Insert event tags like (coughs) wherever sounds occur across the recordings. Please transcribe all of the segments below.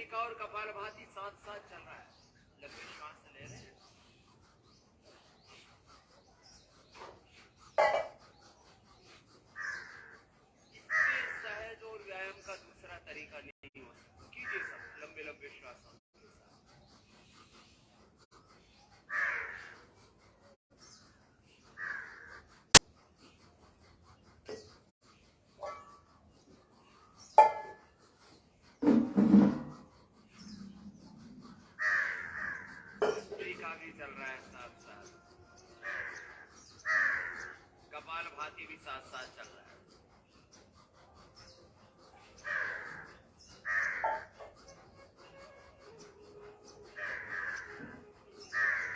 एक और कपालभासी साथ साथ आगे चल रहा है साथ साथ। कपाल भाती भी साथ साथ चल रहा है।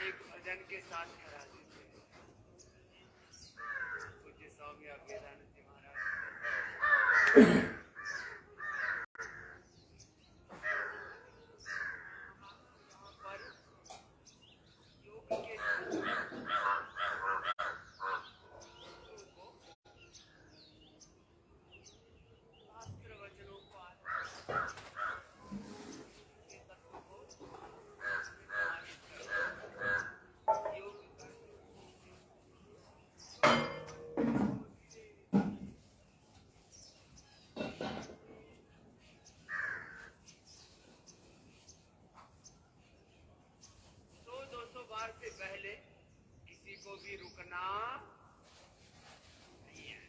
एक भजन के साथ कभी रुकना। नहीं है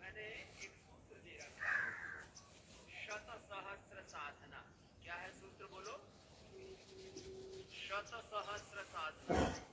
मैंने एक सूत्र दे रखा शत सहस्र साधना। क्या है सूत्र बोलो? शत सहस्र साधना।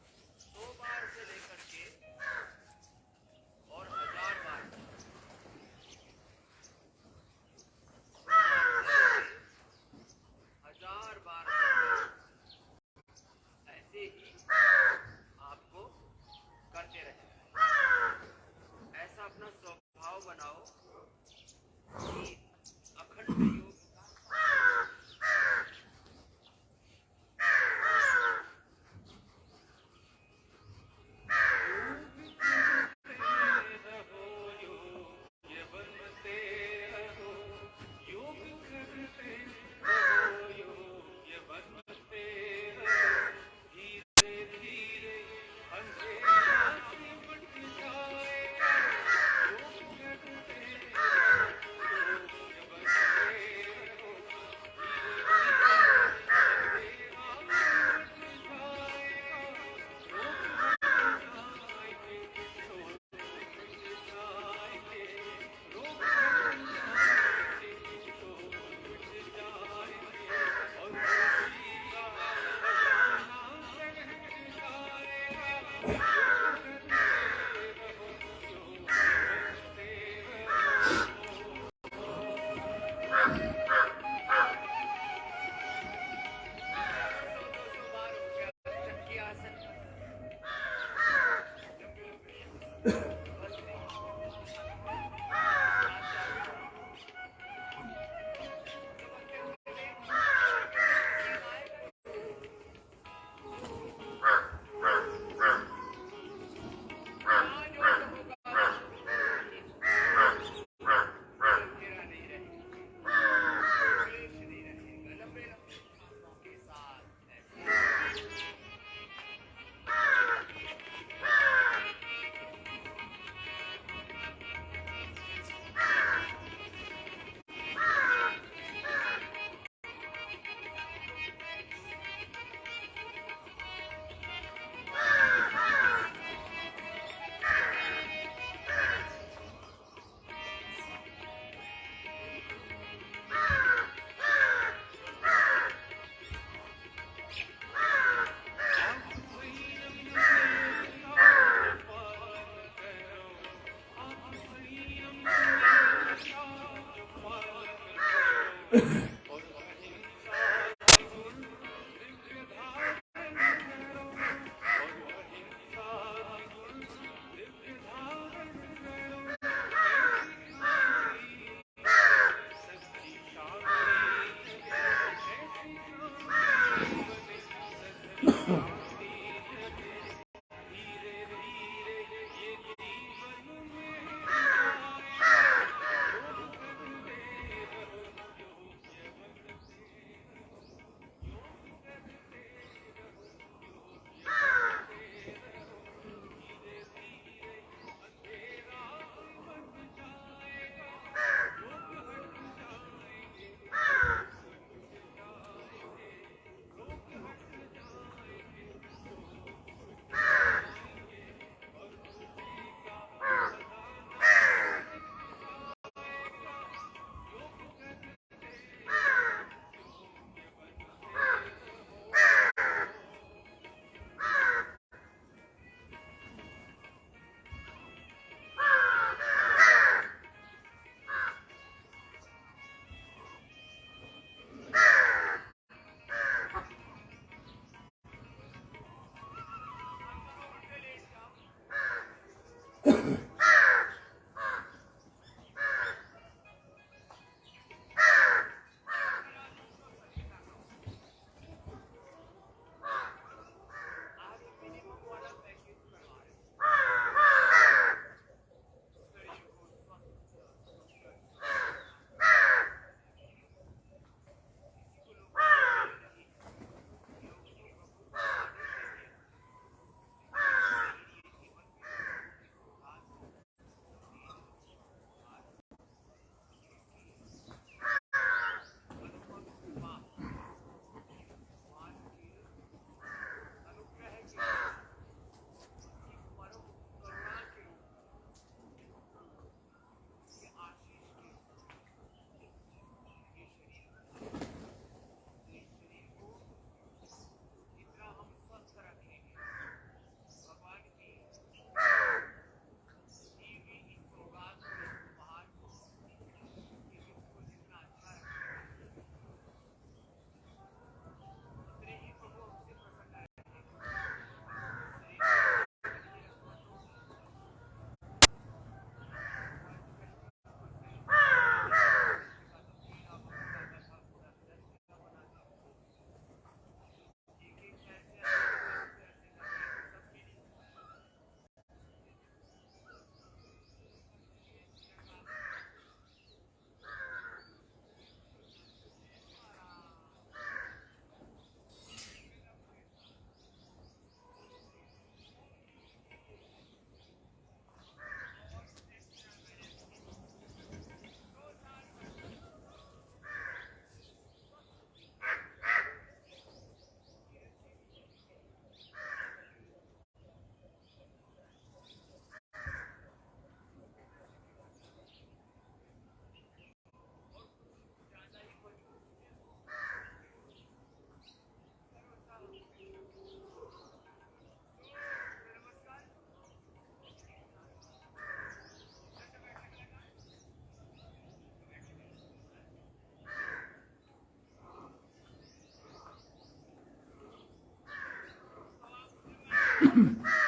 Mm-hmm. (coughs)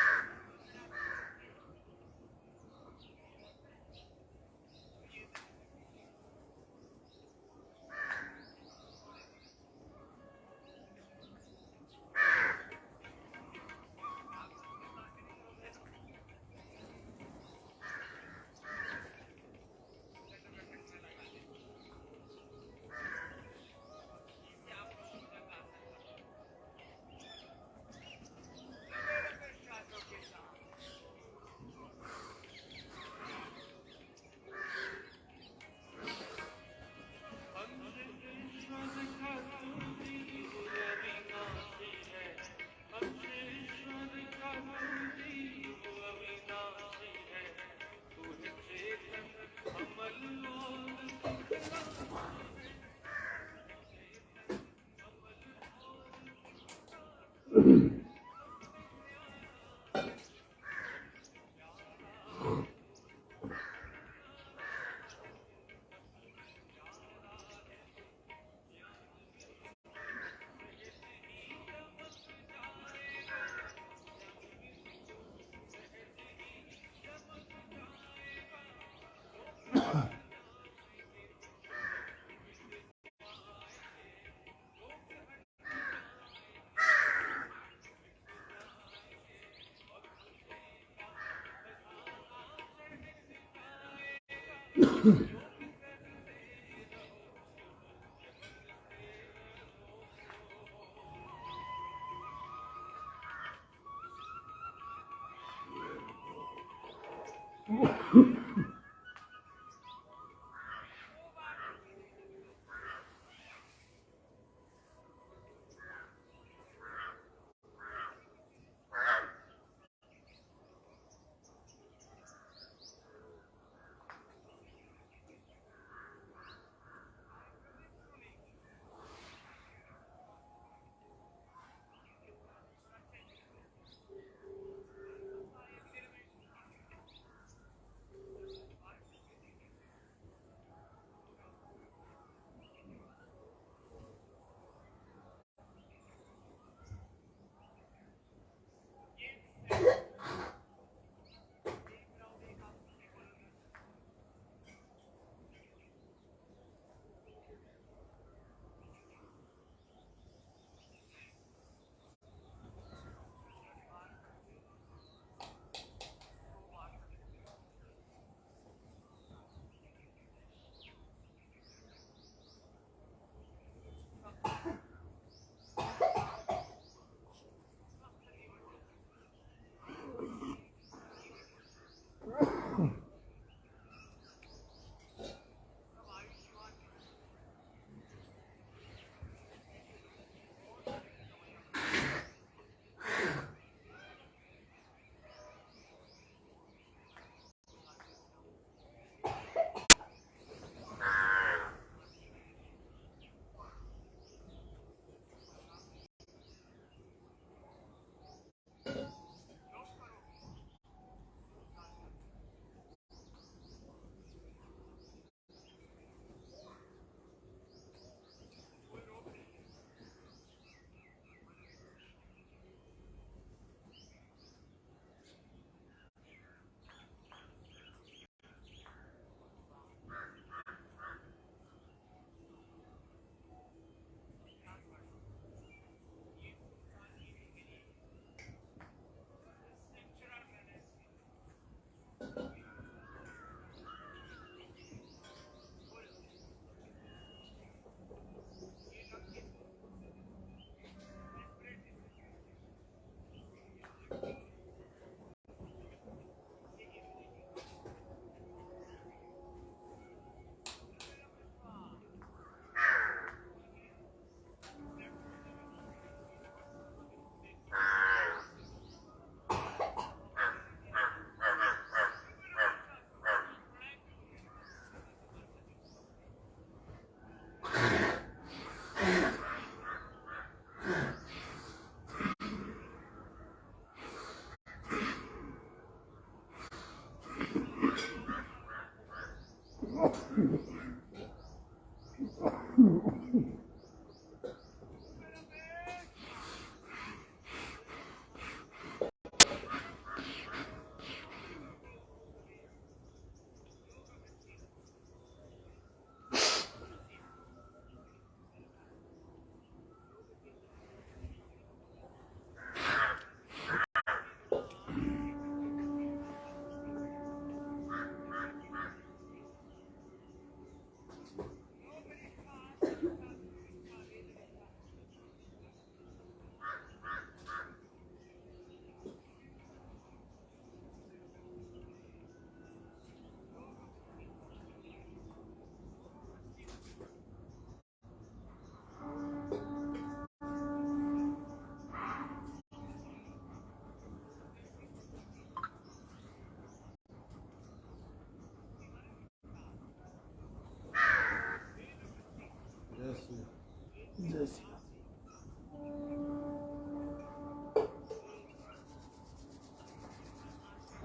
Hmm.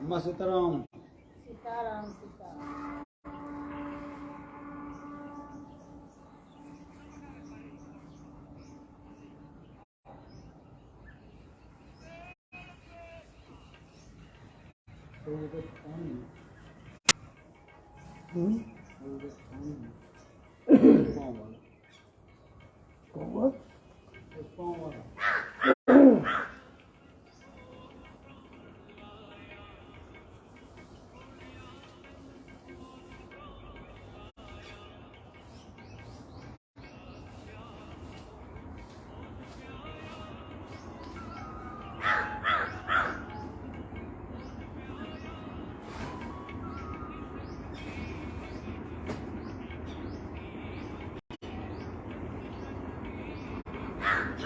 అమ్మ సీతారాం సీతారాం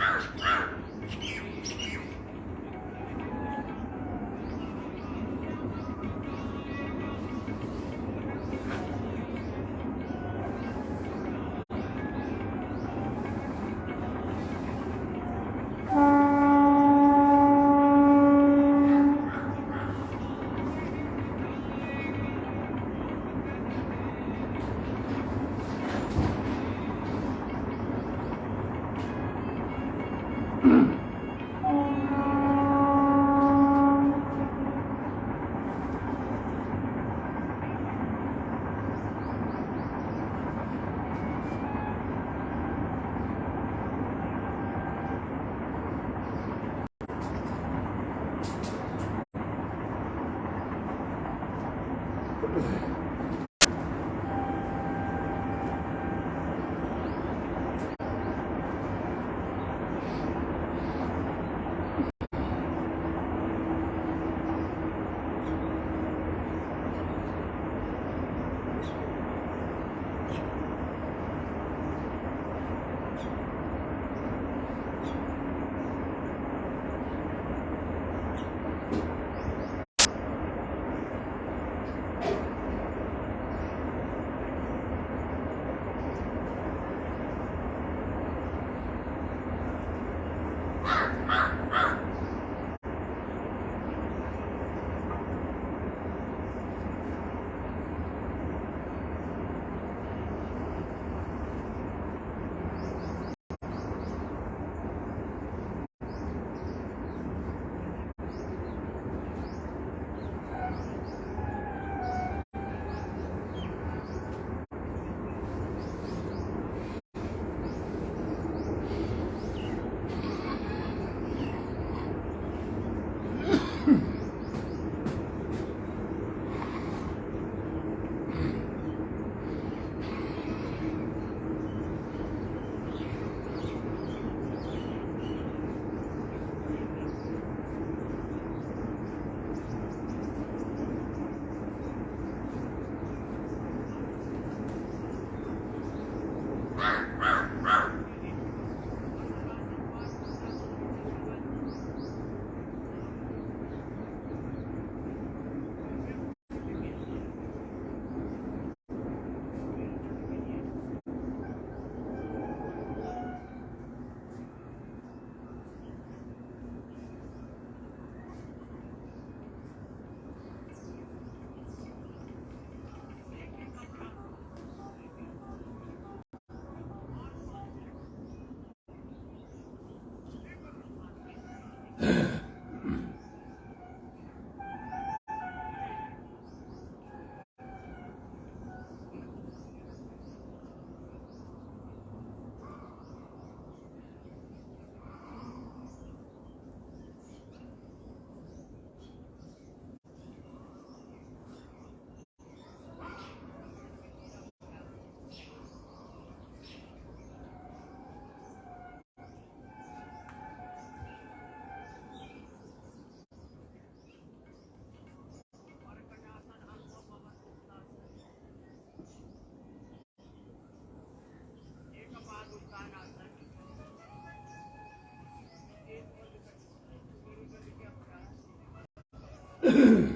Rawr! Mm-hmm. (clears throat)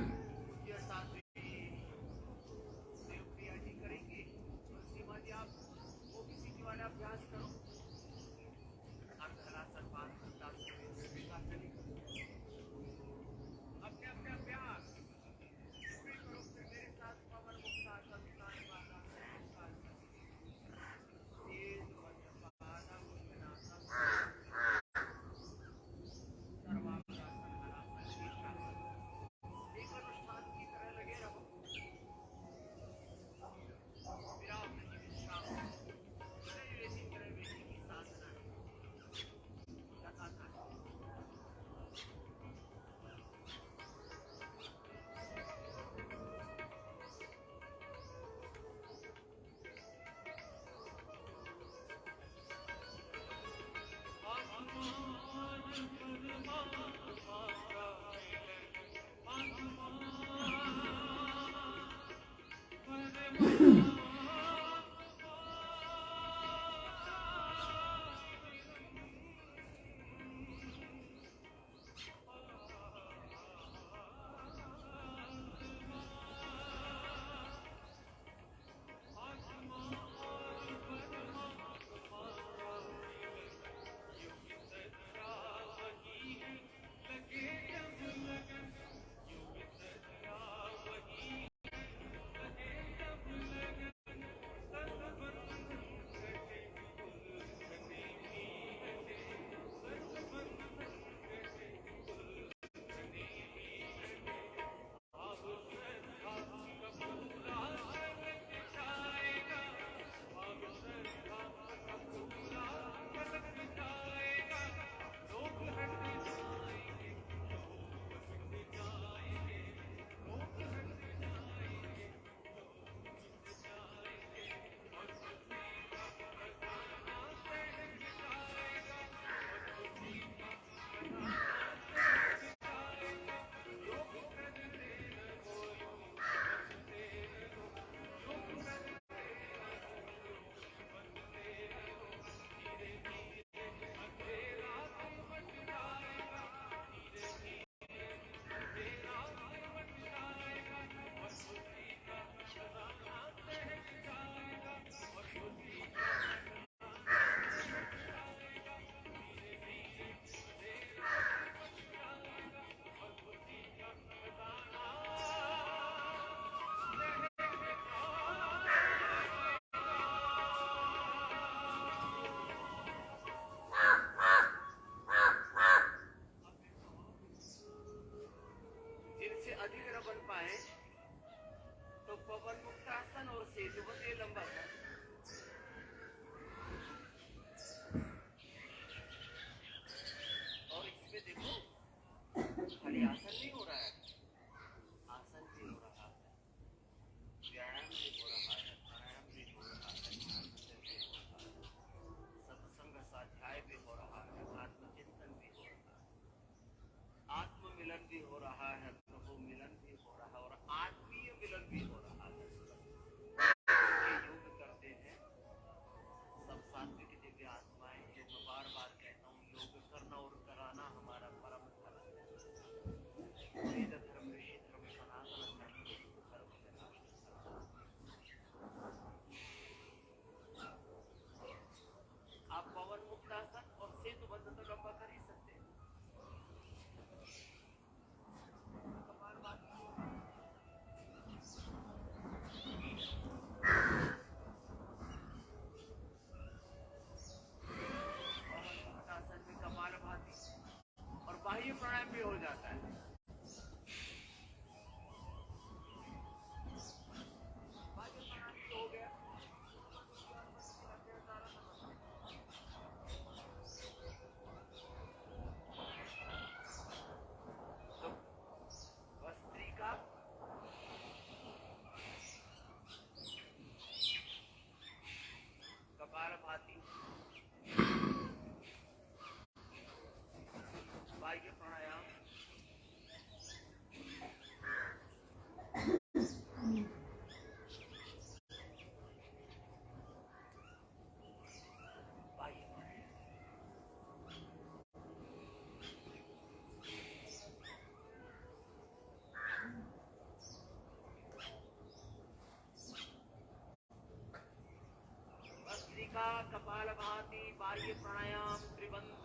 हंसा कपाल भाति बाह्य प्राणायाम त्रिबंध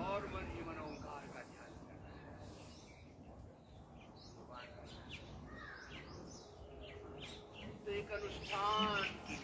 और मन ही मन ओंकार का ध्यान करना है। तो एक अनुष्ठान की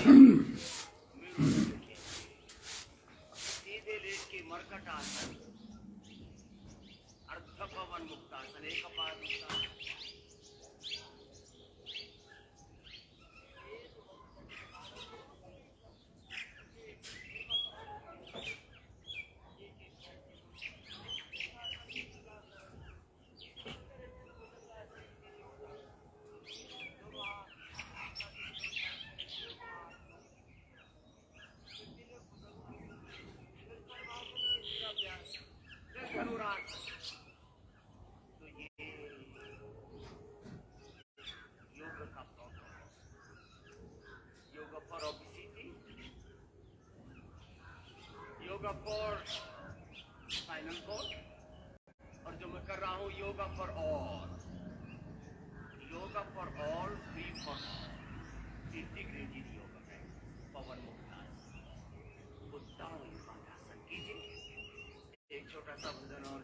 (clears throat) सीधे लेट के मरकट आता फॉर फाइनल कॉर्ड और जो मैं कर रहा हूँ, yoga for all yoga for all three for integrated yoga है पवन मुक्ता मुक्तासन संगीत एक छोटा सा भजन और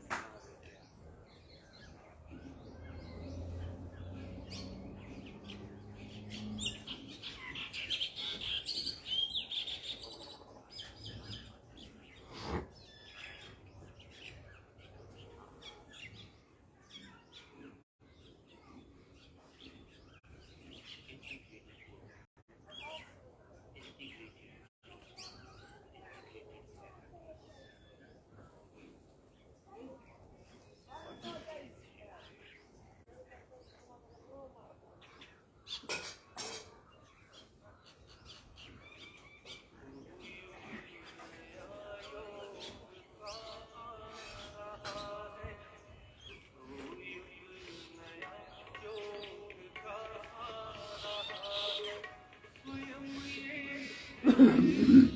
うん。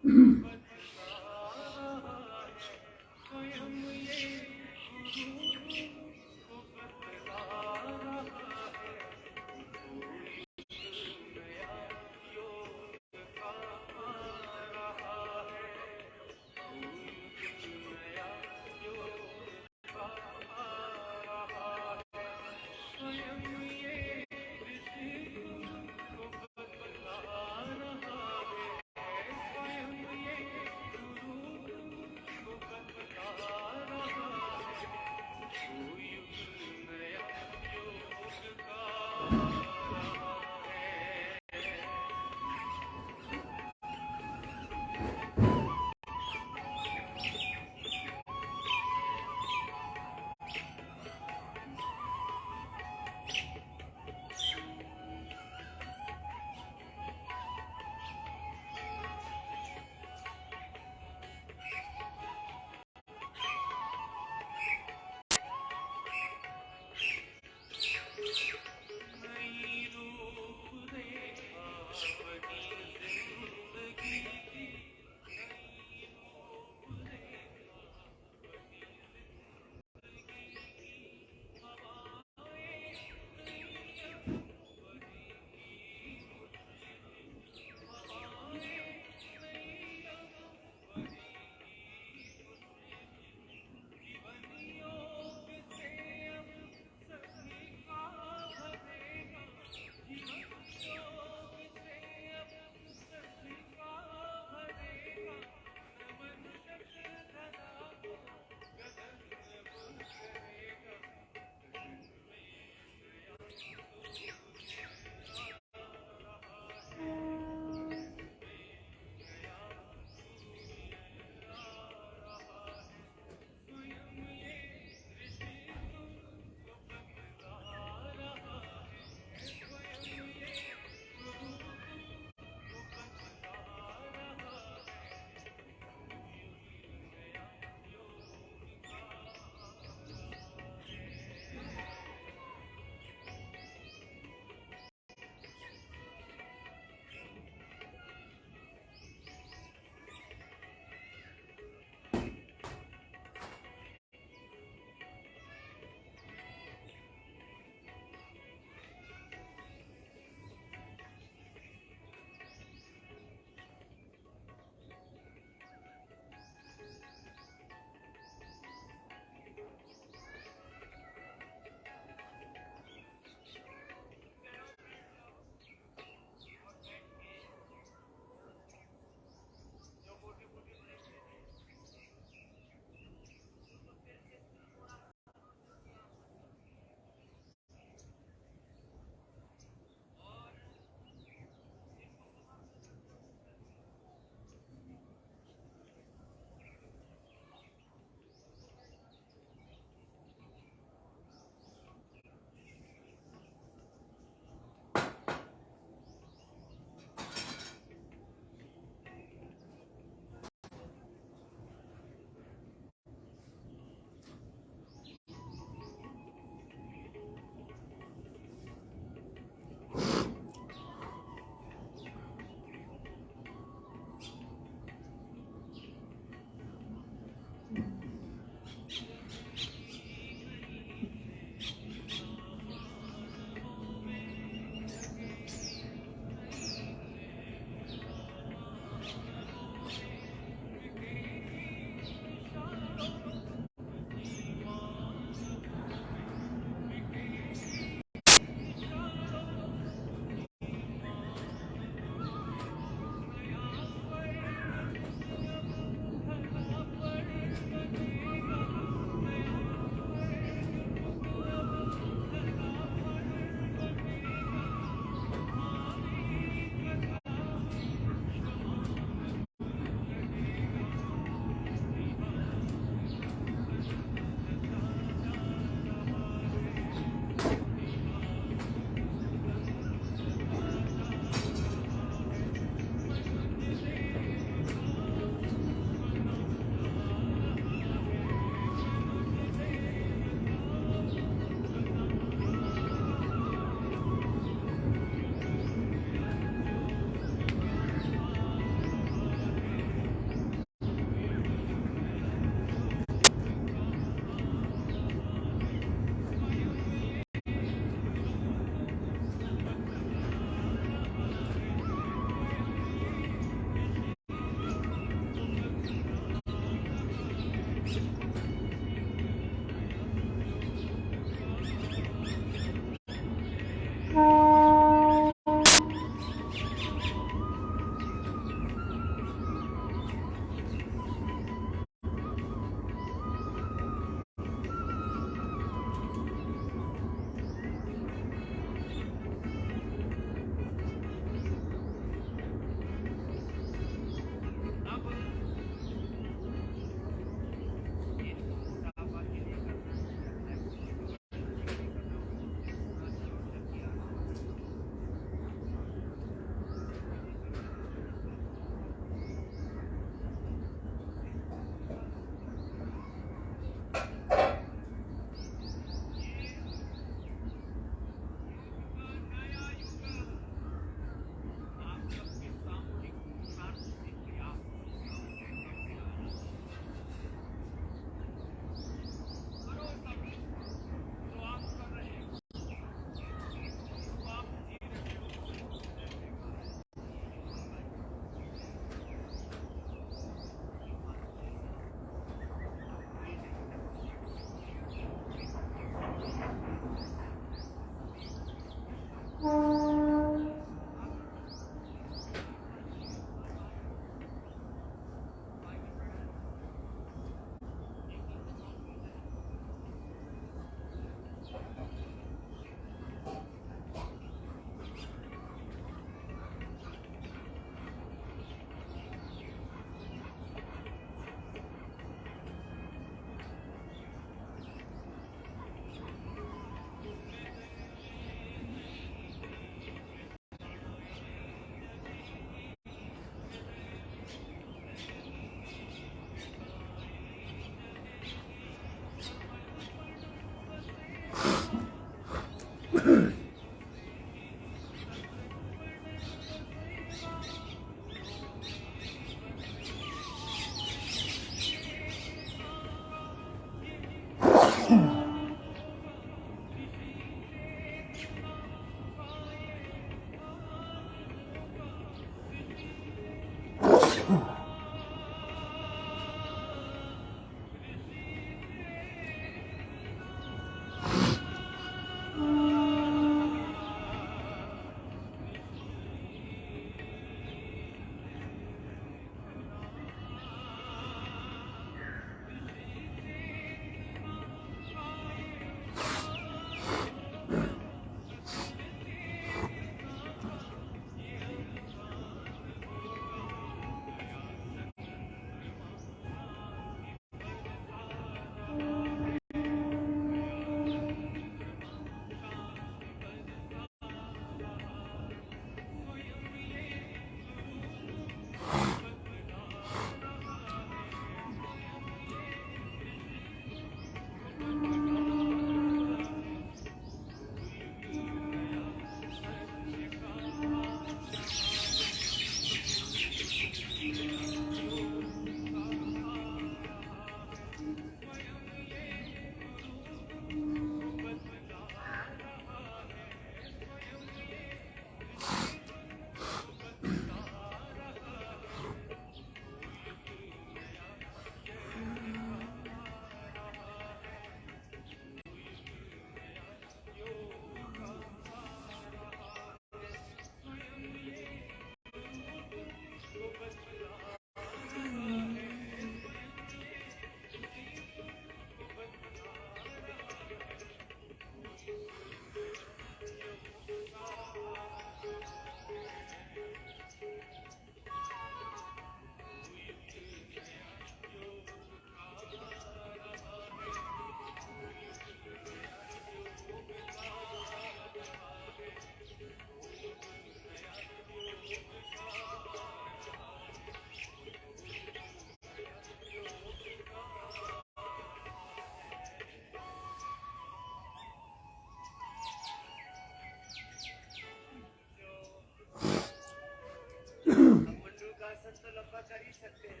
आसन तो लंबा कर ही सकते हैं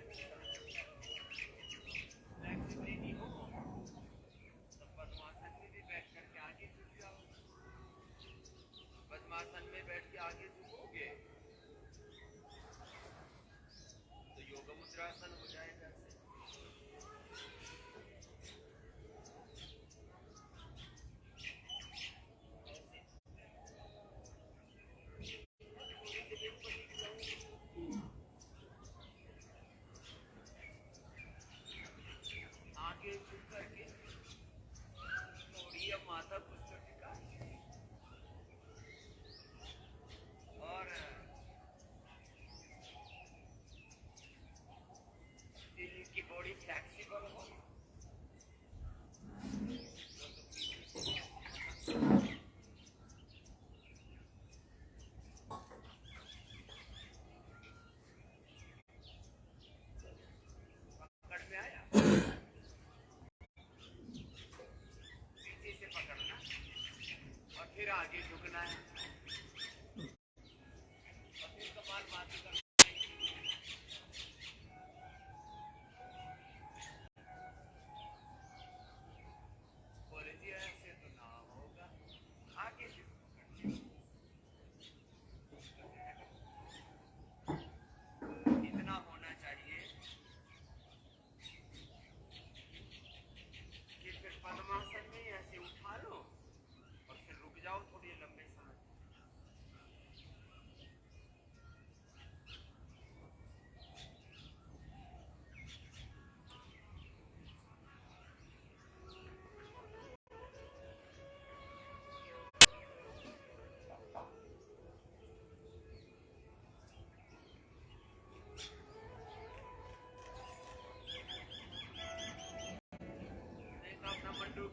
आगे तो योग मुद्रासन हो जाएगा आगे झुक करके थोड़ी अब माथा कुछ तो टिका और दिल की बॉडी फ्लेक्सिबल हो पकड़ में आया पीछे से पकड़ना और फिर आगे झुकना है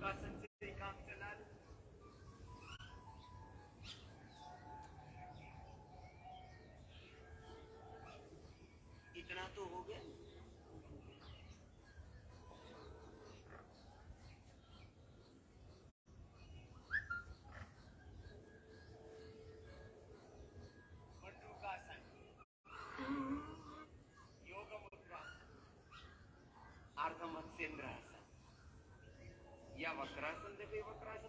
काम चला इतना तो हो गया। योग अर्धमत्स्येंद्रासन Красен дека има красен.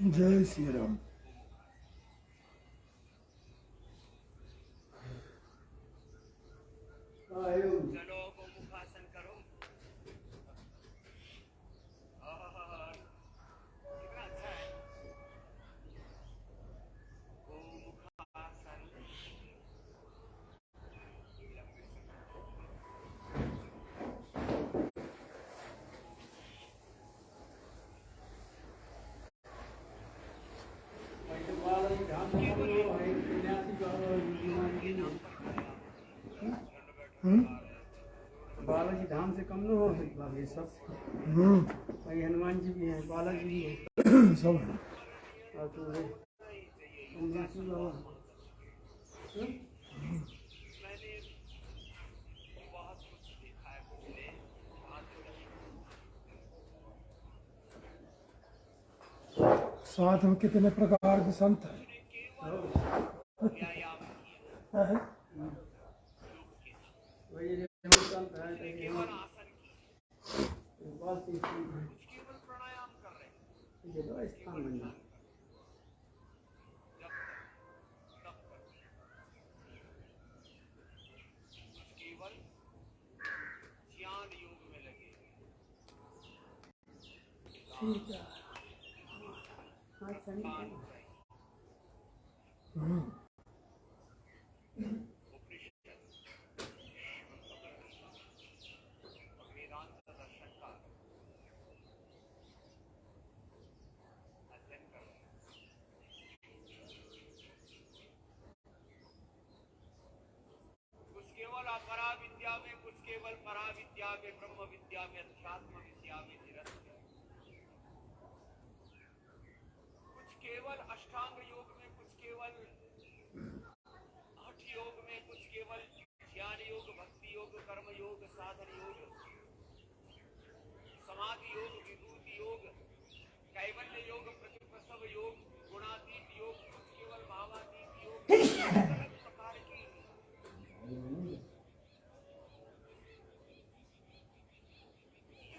já Sri Ram. सब। हम्म। भाई हनुमान जी भी हैं भी (clears throat) सब और हाँ, तो हम्म। साथ में कितने प्रकार के संत हैं? हाँ। (laughs) कुछ केवल अष्टांग योग में कुछ केवल हठ योग में कुछ केवल ज्ञान योग भक्ति योग कर्म योग साधन योग समाधि योग विभूति योग कैवल्य योग प्रतिप्रसव योग गुणातीत योग कुछ केवल भावातीत योग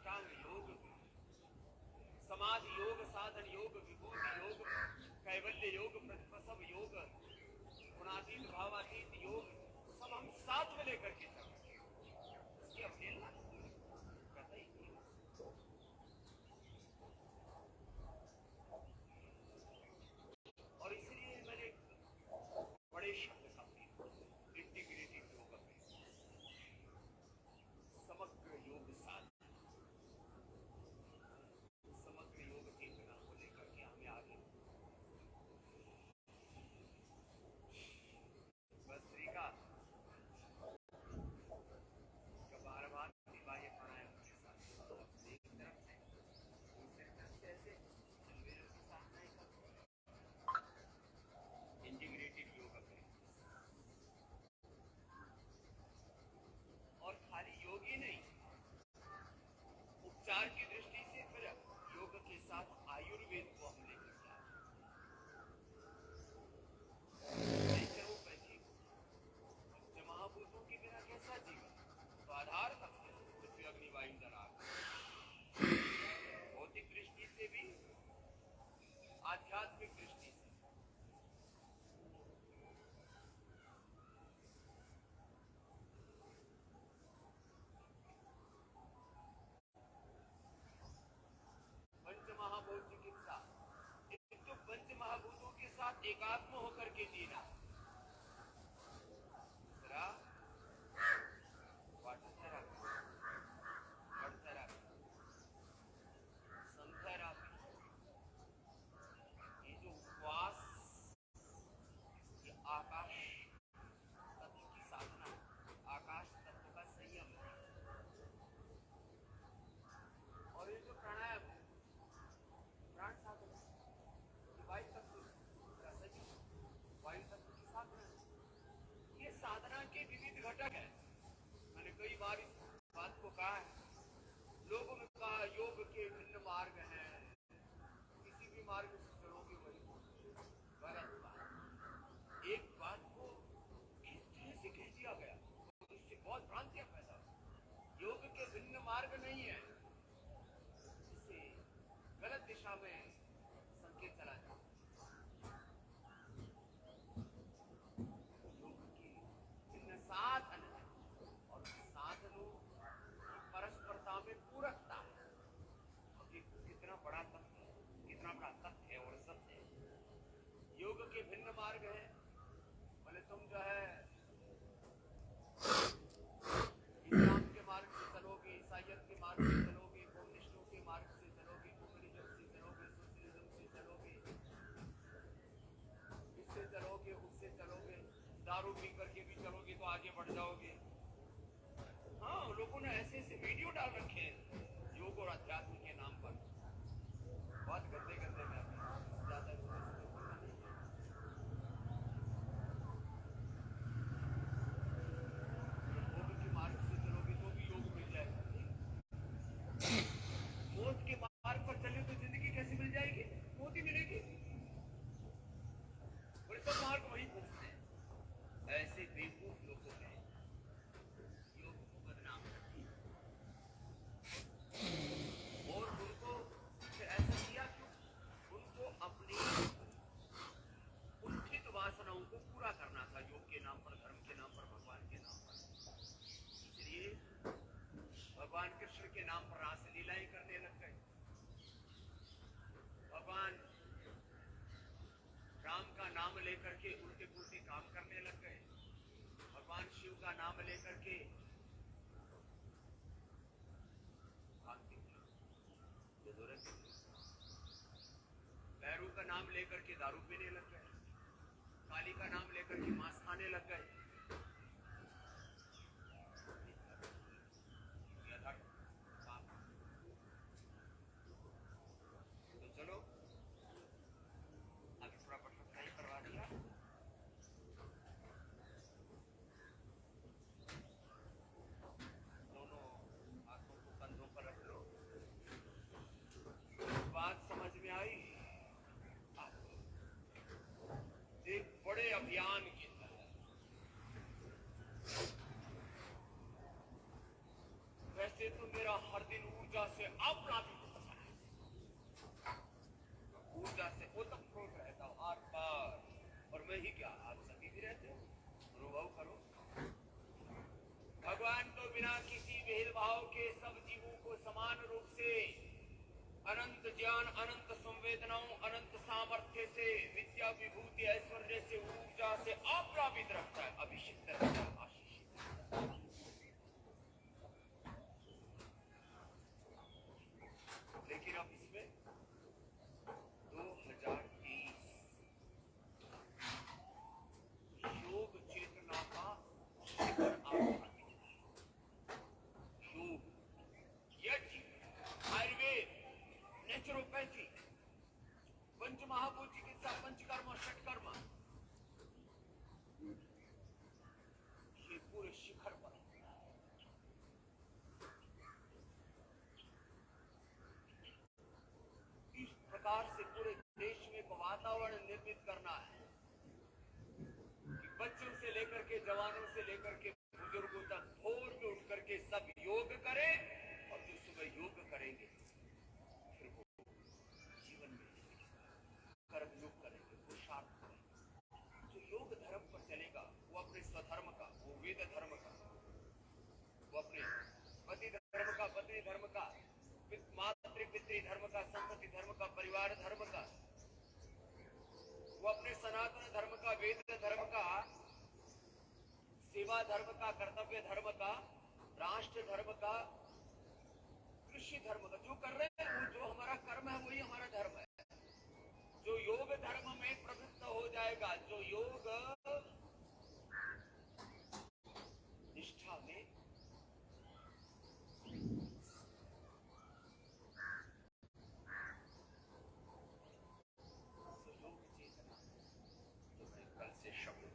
अष्टांग योग समाधि योग साधन योग विभूति योग कैवल्य योग प्रतिपसव योग गुणातीत, भावातीत योग सब हम साथ में लेकर के Indiana. Come on. करके उल्टे पुलटे काम करने लग गए। भगवान शिव का नाम लेकर के भैरू का नाम लेकर के दारू पीने लग गए। काली का नाम लेकर के मांस ज्ञान अनंत संवेदनाओं, अनंत सामर्थ्य से विद्या विभूति ऐश्वर्य से ऊर्जा से आप्रापित रखता है। करना है। कि बच्चों से लेकर के जवानों से लेकर के बुज़ुर्गों तक भोर में उठ करके सब योग करें और जो सुबह योग करेंगे, फिर वो जीवन में कर्म योग करेंगे पुरुषार्थ करेंगे। जो योग धर्म पर चलेगा, वो अपने स्वधर्म का, वो वेद धर्म का, वो अपने पति धर्म का, पत्नी धर्म का मातृ पितृ धर्म का संतति धर्म का, परिवार धर्म का वो अपने सनातन धर्म का, वेद धर्म का, सेवा धर्म का, कर्तव्य धर्म का, राष्ट्र धर्म का, कृषि धर्म का, जो कर रहे हैं वो जो हमारा कर्म है, वही हमारा धर्म है। जो योग धर्म में प्रवृत्त हो जाएगा, जो योग show.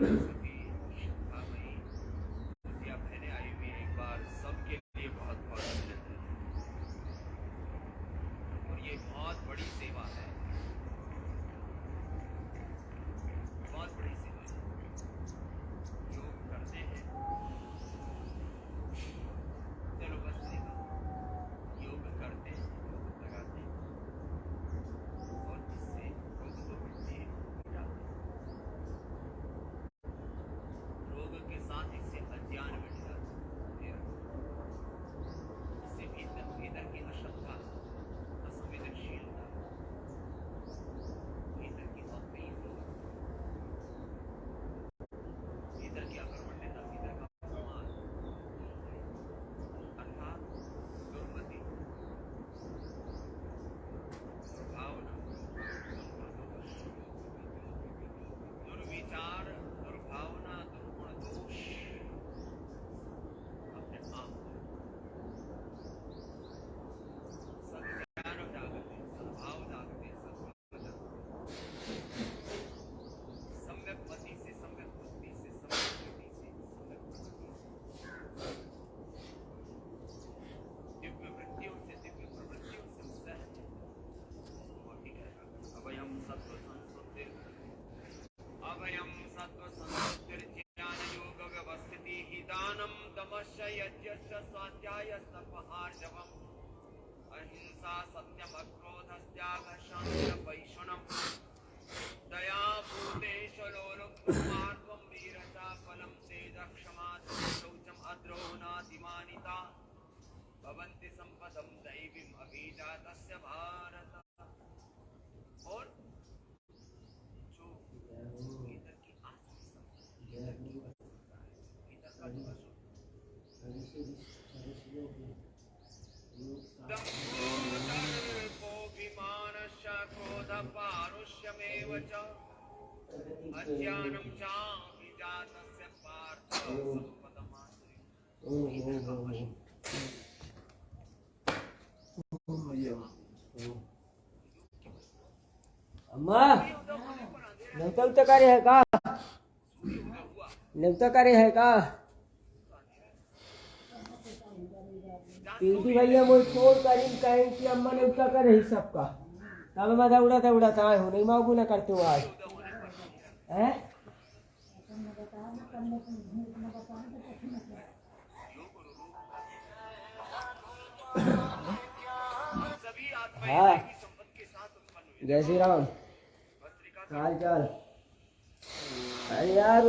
Thank you. अम्मा नवतम कार्य है का? नवता कार्य है का? पीटी भैया मोई फ़ोन करीम कहे कि अम्मा ने उठा कर रही सबका तब मैं उड़ाता उड़ाता, आए हो नहीं, माँ गुना करते हो आज। है? हाँ। जय श्री राम। हाल चाल? अरे यार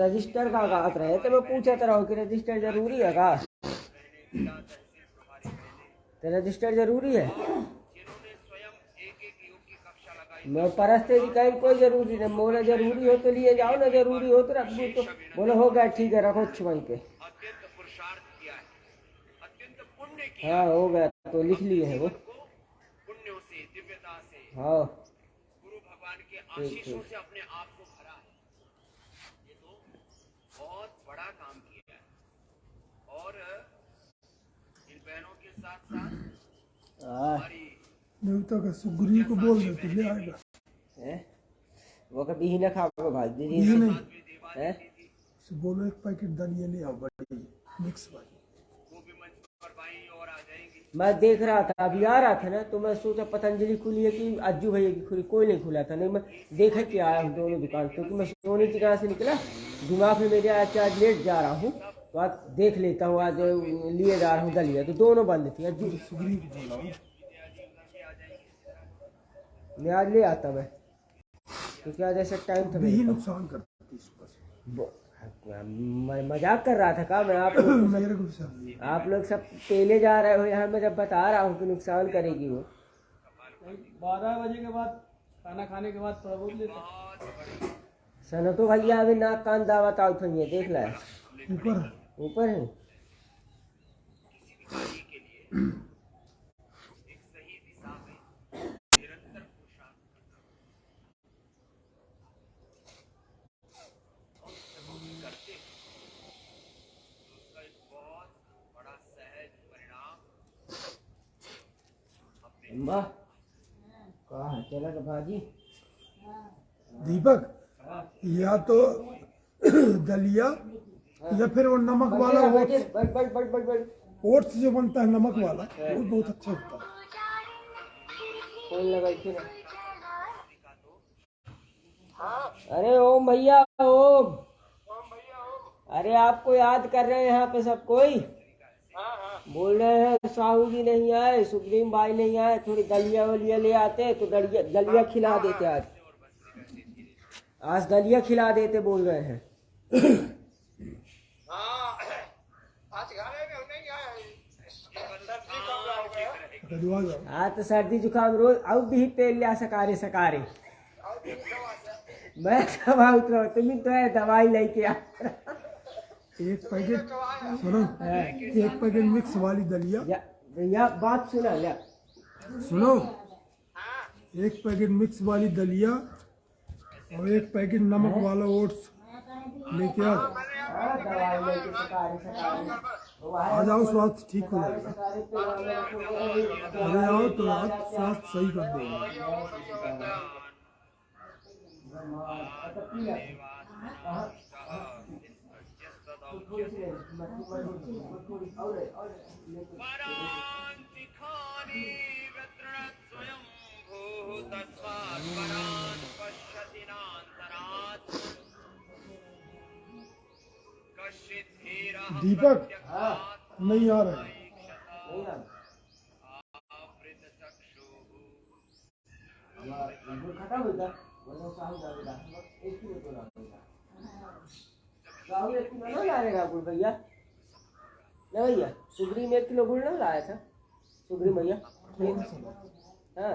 रजिस्टर का बात रहे तो मैं पूछा तो रहो कि रजिस्टर ज़रूरी है का? तो रजिस्टर ज़रूरी है? मैं परस्ते जी कहीं कोई ज़रूरी नहीं बोले ज़रूरी हो तो लिए जाओ ना ज़रूरी हो तो रख दो तो। बोले हो गया ठीक है रखो वहीं पे है हाँ। हो गया तो लिख लिए है वो को पुण्यों से दिव्यता से हाँ। गुरु भगवान के आशीषों से अपने आप को भरा है। ये तो बहुत बड़ा काम किया है। और इन बहनों के साथ साथ हमारी देवता का सुग्रीव को बोल देते ले आएगा। हैं? वो कभी ही ना खाओगे भाई ये दीदी नहीं हैं? उससे बोलो एक पैकेट दलिया ले आओ बड़ी मिक्स वाली वो भी मंच पर बाई और आ जाएँगी मैं देख रहा था अभी आ रहा था ना तो मैं सोचा पतंजलि खुली है कि अज्जू भैया की खुली कोई नहीं खुला था नहीं मैं देखा कि आया हूँ दोनों दुकान क्योंकि मैं सोने की जगह से निकला दिमाग में मेरे आज आज लेट जा रहा हूँ तो आज देख लेता हूँ आज लिए जा रहा हूँ दलिया तो दोनों बंद थी अज्जू मैं आज ले आता मैं क्योंकि आज ऐसा टाइम था। नुकसान करती मैं मज़ाक कर रहा था का मैं आप लोग (coughs) आप लोग सब पहले जा रहे हो यहाँ मैं जब बता रहा हूँ कि नुकसान करेगी वो। बारह बजे के बाद खाना खाने के बाद थोड़ा बहुत लेते सनो तो भैया अभी नाक कान दावत आउट हुई देख ला। ऊपर है। ऊपर है एक सही दिशा में निरंतर पुरुषार्थ करना और जब हम करते हैं तो उसका एक बहुत बड़ा सहज परिणाम चला तो भाजी। दीपक या तो दलिया या फिर वो नमक वाला ओट्स। जो बनता है नमक वाला वो बहुत अच्छा होता है। अरे ओम भैया ओम। अरे आपको याद कर रहे हैं यहाँ पे सब कोई? बोल रहे हैं साहू जी नहीं आए सुप्रीम भाई नहीं आए, थोड़ी दलिया वलिया ले आते तो दलिया दलिया खिला देते आज। आज दलिया खिला देते बोल रहे हैं। आज तो सर्दी जुकाम रोज, अब भी पेल लिया सकारे सकारे। मैं सब आउट रहो तुम तो है, दवाई लेके आ। एक पैकेट सुनो एक पैकेट मिक्स वाली दलिया। या, या बात सुना या। सुनो एक पैकेट मिक्स वाली दलिया और एक पैकेट नमक वाला ओट्स लेके आए आ जाओ स्वास्थ्य ठीक हो जाएगा। अरे आओ तो आप स्वास्थ्य सही कर देंगे दीपक नहीं आ रहे। खत्म होता बोलो साहू जावेगा एक किलो तो एक किलो ना गुड़ भैया? ना भैया सुगरी में एक किलो गुड़ ना लाया था। सुगरी भैया। हाँ।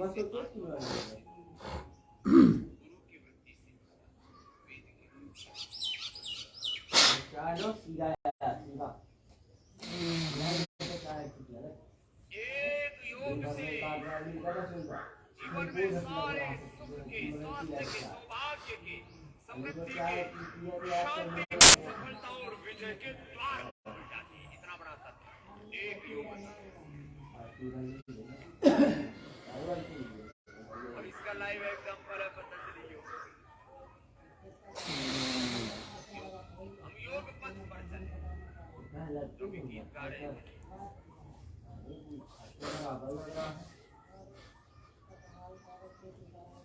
मैं सोचो एक किलो लाएगा। चलो सीधा सीधा। एक योग से जीवन में सारे सुख के स्वास्थ्य के सौभाग्य के शांति सफलता और विजय के द्वार खुल जाते हैं इतना बड़ा तत्व एक योग और इसका लाइव एग्ज़ाम्पल है पतंजलि योग हम योग पथ पर चले जो भी गीत गा रहे हैं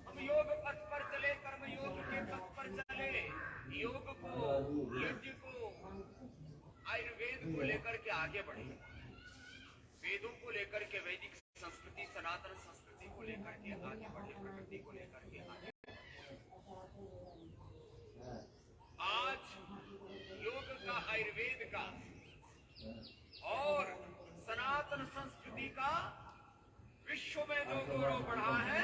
हम योग पथ पर चले कर्म योग के पथ पर चले योग को यज्ञ को आयुर्वेद को लेकर के आगे बढ़े। वेदों को लेकर के, वैदिक संस्कृति, सनातन संस्कृति को लेकर के आगे बढ़े, प्रकृति को लेकर के आगे आज योग का आयुर्वेद का और सनातन संस्कृति का विश्व में जो गौरव बढ़ा है,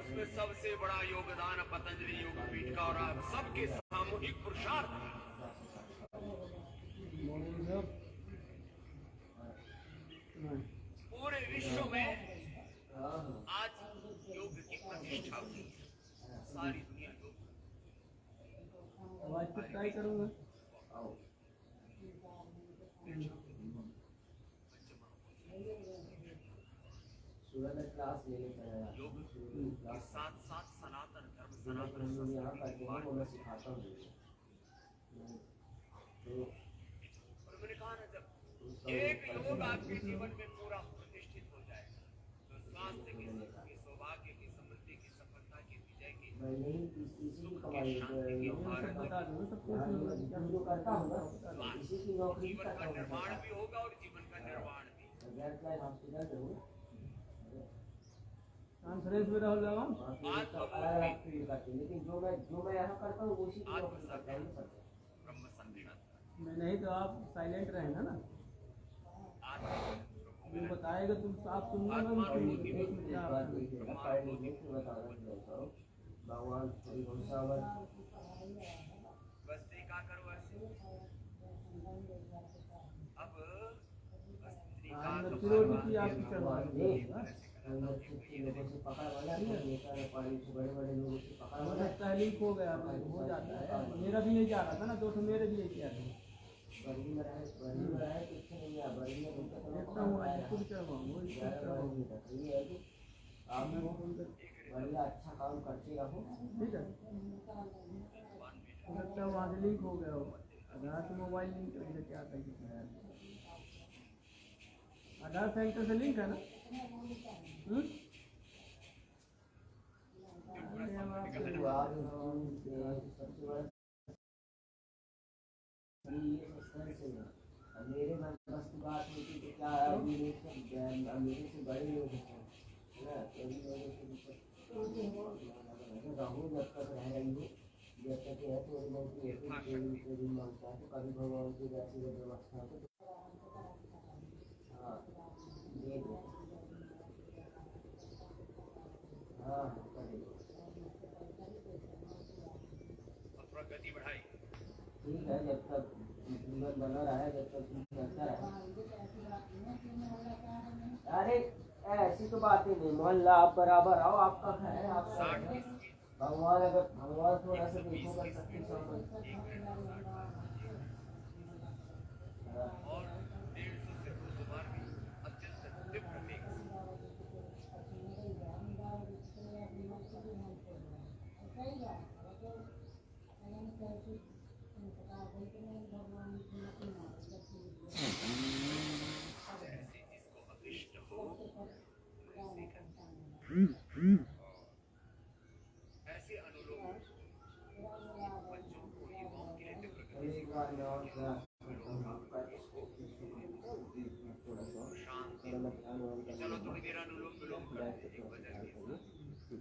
उसमें सबसे बड़ा योगदान पतंजलि योग पीठ का और सबके सामूहिक पुरुषार्थ का। पूरे विश्व में आज योग की प्रतिष्ठा हुई है। सारी दुनिया योग आवाज़ ट्राई करूँगा। योग के साथ साथ सनातन धर्म सनातन संस्कृति को मार्ग और मैंने कहा ना जब एक योग आपके जीवन में पूरा प्रतिष्ठित हो जाए तो स्वास्थ्य की सुख की सौभाग्य की समृद्धि की सफलता की विजय की सुख की शांति की भारत बता दूँगा सबको जीवन का निर्माण भी होगा और जीवन का निर्माण भी कॉन्फ्रेंस में राहुल रावण लेकिन जो मैं जो मैं यहाँ करता हूँ उसी हूँ मैं नहीं तो आप साइलेंट रहेगा ना? तुम बताएगा तुम आप सुनना तो तो। भगवान श्री घोषावर बस देखा करो ऐसे? अब हाँ, तो है, पकड़ हो गया हो जाता है। मेरा भी नहीं जा रहा था ना दो ठो मेरे भी नहीं किया था बर्गी में रहे बर्गी में रहे कुछ नहीं है बर्गी में तो देखता हूँ खुद चढ़वाऊँ वही खुद ग्यारह चढ़वाऊँ बर्गी तक ये है। कि आप लोग बढ़िया अच्छा काम करते रहो। ठीक है? है वहाँ से लीक हो गया हो आधार से मोबाइल लिंक आता है आधार सेंटर से लिंक है ना? हम्म? तो है। मेरे मन बस की बात होती तो क्या मेरे से बड़े लोग हैं है ना? ठीक है जब तक जीवन बना रहा है जब तक कुछ चलता अरे ऐसी तो बात ही नहीं, मोहल्ला आप बराबर आओ, आपका घर है, आप भगवान अगर, भगवान थोड़ा सा देखो कर संपन्न हाँ, और डेढ़ सौ से दो सौ बार भी अत्यंत तीव्र वेग से जैसे जिसको अभिष्ट हो वैसे करना। ऐसे अनुलोम बच्चों को युवाओं के लिए तीव्र गति एक बार मैं और क्या आपका इसको थोड़ा सा शांति थोड़ा मैं ध्यान वान कर चलो थोड़ी देर अनुलोम विलोम करते हैं एक वजह के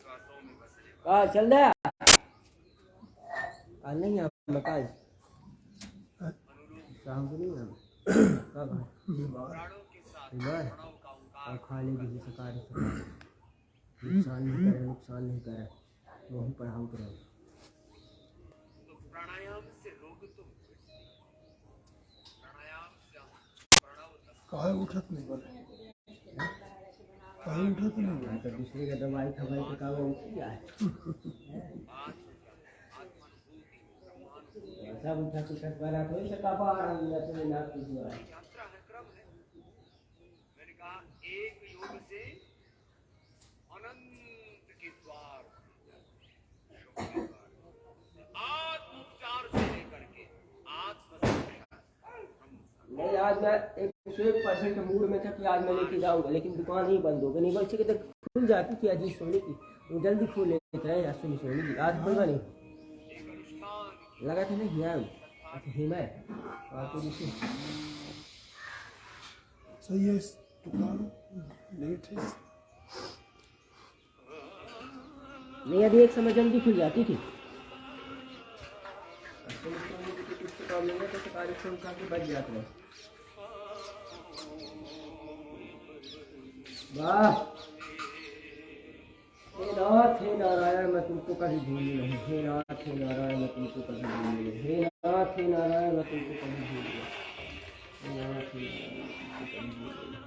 श्वासों में बसने वाले कहा चल आज नहीं आप अनुलोम शाम को नहीं कब बीमार? और नुकसान नहीं करे, नुकसान नहीं करे। करो से हम तक उठत नहीं काहे उठत नहीं बने तो दूसरे का दवाई खवाई के काम में क्या है सब उठा कुछ वाला तो इसे कापा आ रही है तो ना कुछ हुआ है यात्रा है क्रम है मैंने कहा एक योग से अनंत के द्वार। शुभ के द्वार। आत्मोपचार से लेकर के आत्म नहीं आज मैं एक सौ एक परसेंट मूड में था कि आज मैं लेके जाऊँगा लेकिन दुकान ही बंद हो गई। नहीं बल्कि तो खुल जाती थी अज़ीज़ सोने की। वो जल्दी खोल लेते रहे असली सोने की। आज खुलवा नहीं। लगा था ना अच्छा हिमा है और तो देखिए सही है दुकान लेट है। नहीं अभी एक समय जल्दी खुल जाती थी। सोने की तो प्रॉब्लम है तो सरकारी फ़ोन काफ़ी बच जाते हैं। वाह। हे नाथ, हे नारायण, मैं तुमको कभी भूलू नहीं। हे नाथ, हे नारायण, मैं तुमको कभी भूलू नहीं। हे नाथ, हे नारायण, मैं तुमको कभी भूलू नहीं। हे नाथ, हे नारायण तुमको कभी भूलू नहीं।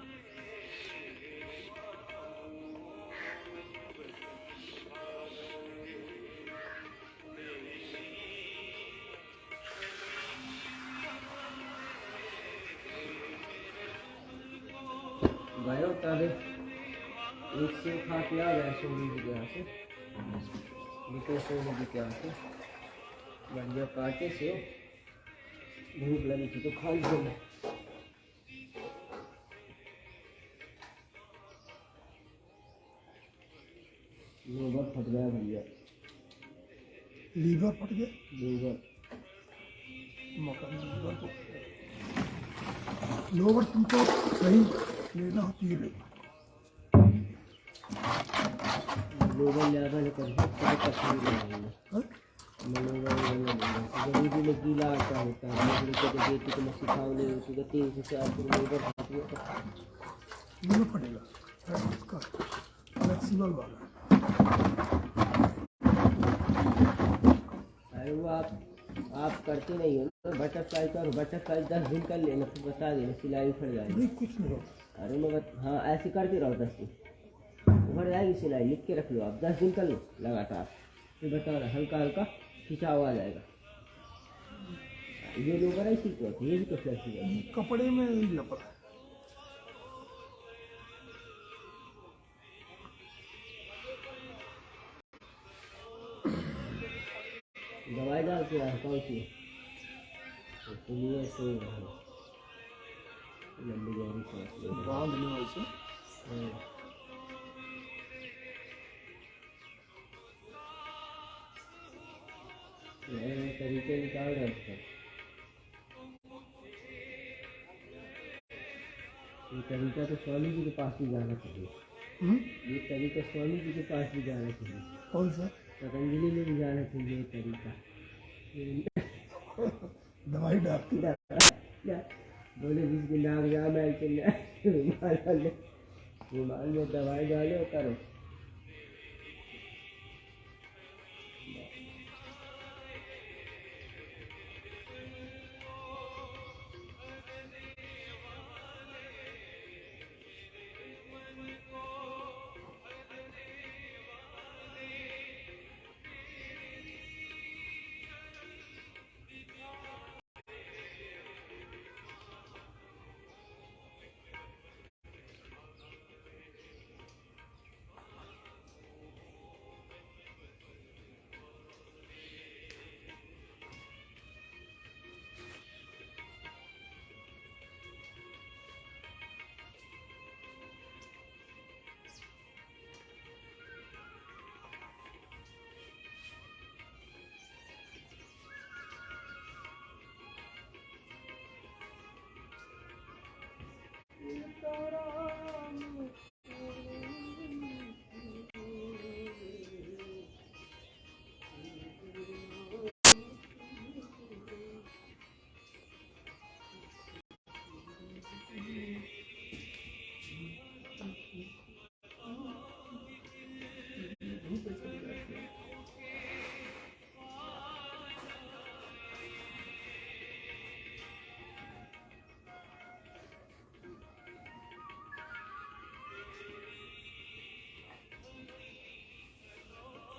गए तब सेव खा के आ गया। सोनी जी के यहाँ से निकले सोनी जी के यहाँ से बढ़िया काटे से भूख लगी थी तो खा लिया मैं लीवर फट गया। भैया लीवर फट गया लीवर मकान लीवर तो लोवर तुमको सही लेना होती है। कर हाँ? गरीबी में गीला आटा होता है। मजदूर को तो बेटी को मैं सिखाऊ नहीं होती तो तीन से चार किलो लेबर खाती है। फ्लेक्सिबल वाला। अरे वो आप आप करते नहीं हो ना बटरफ्लाई करो बटरफ्लाई दस दिन कर लेना फिर बता देना सिलाई उखड़ जाएगी। कुछ नहीं अरे मैं हाँ ऐसे करते रहो दस दिन। उखड़ जाएगी सिलाई लिख के रख लो। आप दस दिन कर लो लगातार। फिर बता रहा हल्का हल्का खिंचाव आ जाएगा। ये लोग ही होते हैं, ये भी तो फ्लेक्सिबल है कपड़े में ही लपड़ा दवाई डाल के आया कौन सी? रहा है लंबी गहरी सांस बाँध लो ऐसे नए नए तरीके निकाल रहे हैं ये तरीका तो स्वामी जी के पास भी जाना चाहिए। हम्म? ये तरीका स्वामी जी के पास भी जाना चाहिए। कौन सा? पतंजलि में भी जाना चाहिए ये तरीका। दवाई डाल बोले जिसकी नाक जाम है चलना रुमाल रुमाल में दवाई डाले और करो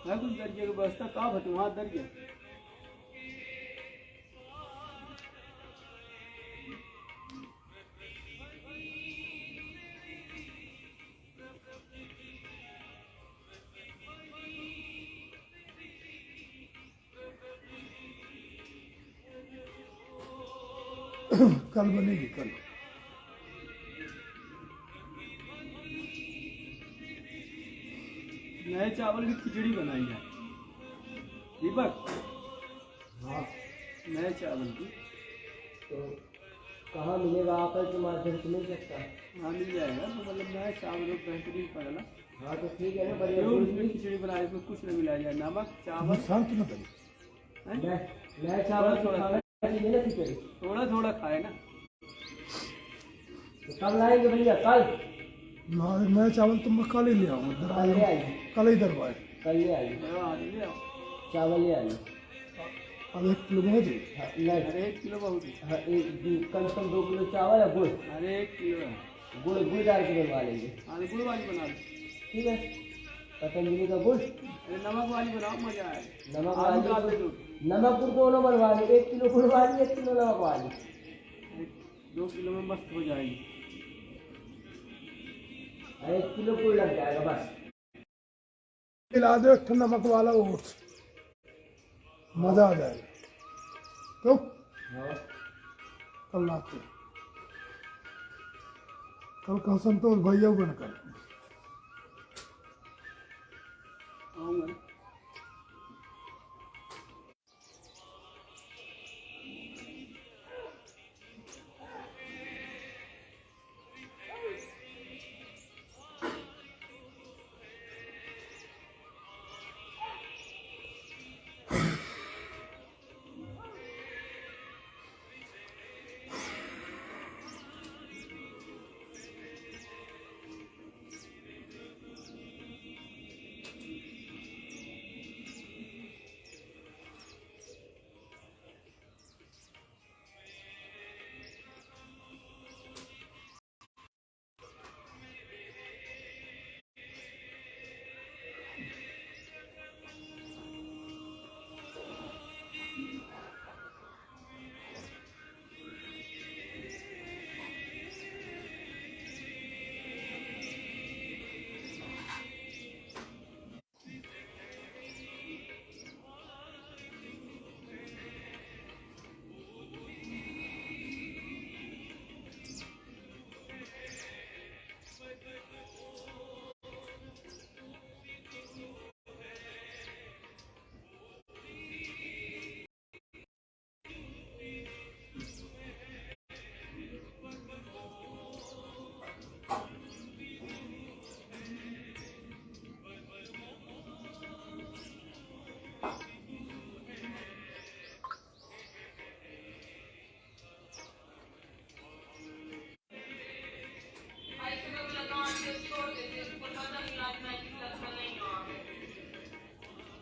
है कुछ दर्जे की व्यवस्था कहाँ भटू वहाँ दर्जे? कल बनेगी कल। चावल की खिचड़ी बनाई है। दीपक? हाँ। नए चावल की। तो कहाँ मिलेगा आपस के से मिल सकता है? हाँ मिल जाएगा तो मतलब नए चावल बेहतरीन पड़ेगा हाँ तो ठीक है ना बढ़िया। खिचड़ी बनाई इसमें कुछ नहीं मिलाया जाए। नमक चावल। शांत न करी? हैं? नए नए चावल थोड़ा- थोड़ा थोड़ा खाए ना। तो कब लाएँगे भैया? कल। ना नया चावल तो मैं कल ही ले आऊँगा। कल कल ही दरबार कल ले आइए हाँ, हाँ, ले चावल ले आइए अब एक किलो दे हाँ, नहीं। अरे एक किलो बहुत है। हाँ, कम से कम दो किलो चावल है गुड़। अरे एक किलो है। गुड़ गुड़ डाल के बनवा लेंगे। हाँ तो गुड़ वाली बना लो। ठीक है? पतंजलि का गुड़। अरे नमक वाली बनाओ मज़ा आए। नमक वाली। दो नमक गुड़ दोनों बनवा ली। एक किलो गुड़ वाली एक किलो नमक वाली। दो किलो में मस्त हो जाएगी। एक किलो गुड़ लग जाएगा बस। खिला दो एक नमक वाला ओट्स मज़ा आ जाएगा। तो हाँ। कल लाते कल का संतोष भैया बन कर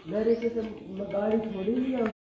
मेरे से तो गाड़ी छोड़ी नहीं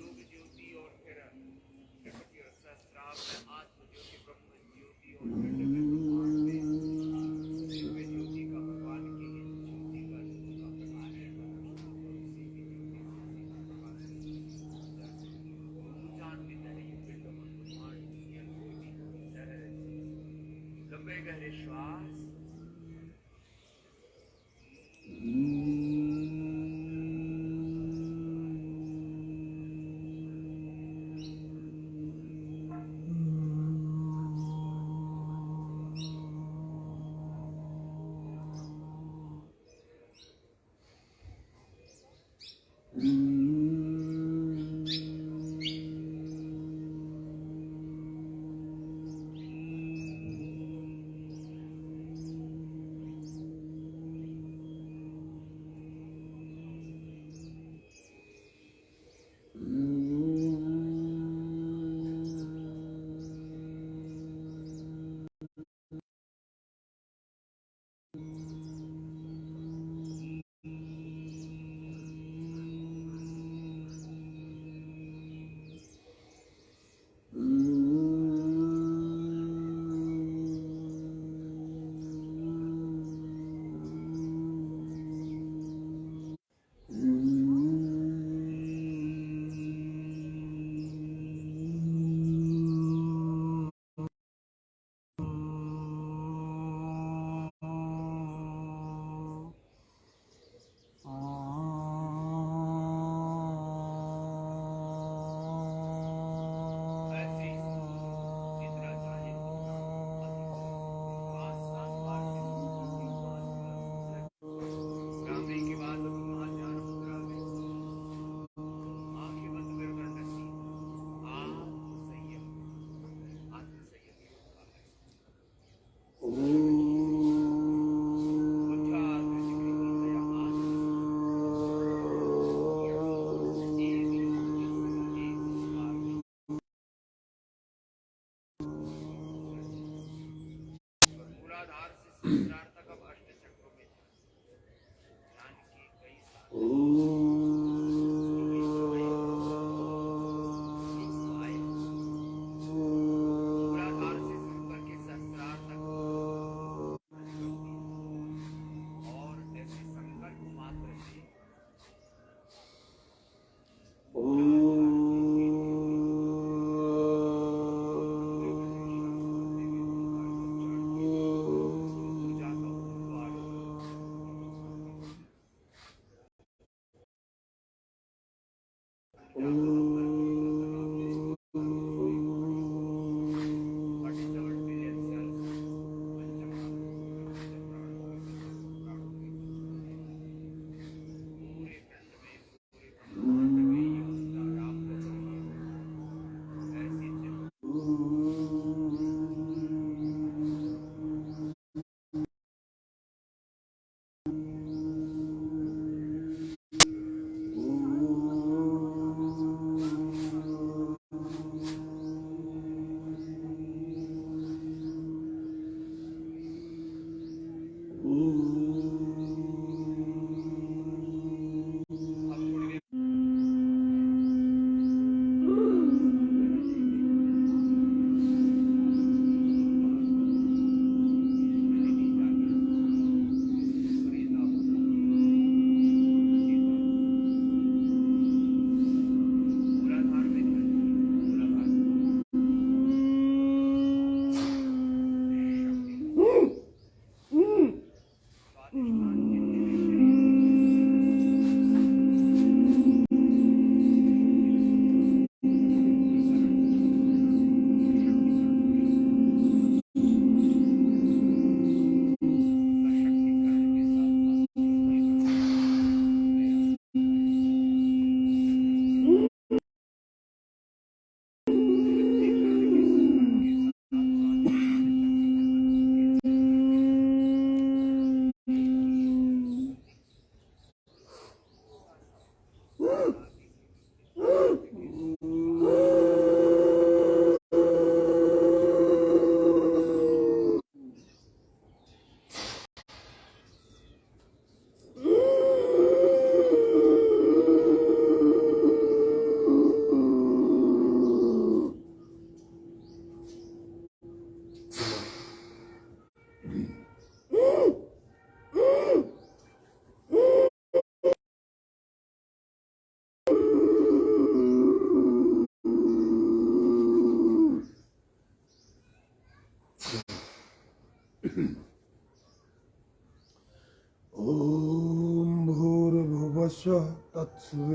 योग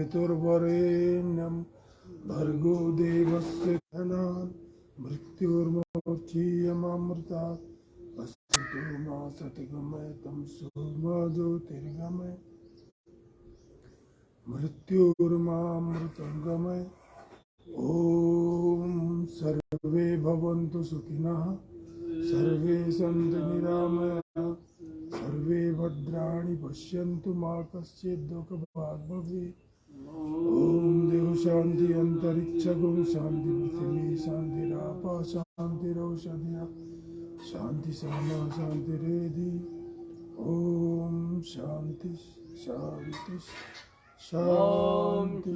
तत्सवितुर्वरेण्यं भर्गो देवस्य धनान् मृत्युर्मोक्षीयमामृतात् अस्तु मा सतगमय तं सोमा ज्योतिर्गमय मृत्युर्मामृतं गमय ॐ सर्वे भवन्तु सुखिनः, सर्वे सन्तु निरामयाः, सर्वे भद्राणि पश्यन्तु मा कश्चित् दुःखभाग् भवेत् देव शांति पृथ्वी, शांति राप, शांति शान्तिरौषधिया शांति सामा शांति रेदी ओम शांति शांति शान्ति